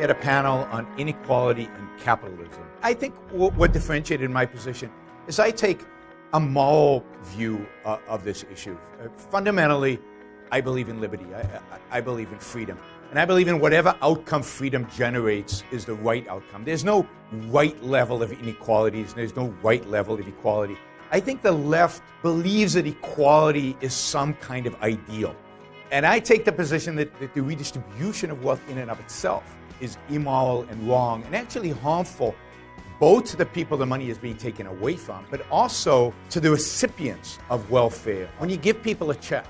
at a panel on inequality and capitalism. I think what differentiated my position is I take a moral view uh, of this issue. Uh, fundamentally, I believe in liberty. I, I, I, believe in freedom. And I believe in whatever outcome freedom generates is the right outcome. There's no right level of inequalities, there's no right level of equality. I think the left believes that equality is some kind of ideal. And I take the position that, that the redistribution of wealth in and of itself is immoral and wrong and actually harmful both to the people the money is being taken away from, but also to the recipients of welfare. When you give people a check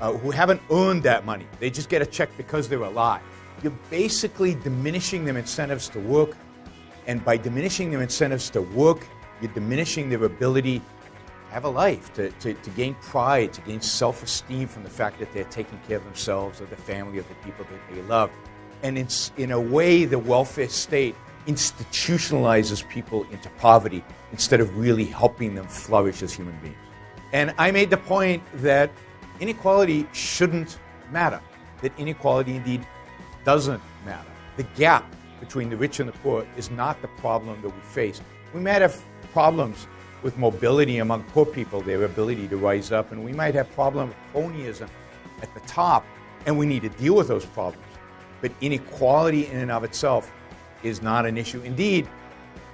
uh, who haven't earned that money, they just get a check because they're alive, you're basically diminishing their incentives to work. And by diminishing their incentives to work, you're diminishing their ability have a life, to, to, to gain pride, to gain self esteem from the fact that they're taking care of themselves or the family, or the people that they love. And it's, in a way, the welfare state institutionalizes people into poverty instead of really helping them flourish as human beings. And I made the point that inequality shouldn't matter, that inequality indeed doesn't matter. The gap between the rich and the poor is not the problem that we face. We might have problems with mobility among poor people, their ability to rise up, and we might have problems with cronyism at the top, and we need to deal with those problems. But inequality in and of itself is not an issue. Indeed,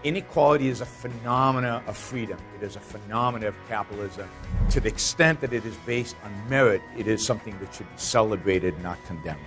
inequality is a phenomena of freedom. It is a phenomena of capitalism. To the extent that it is based on merit, it is something that should be celebrated, not condemned.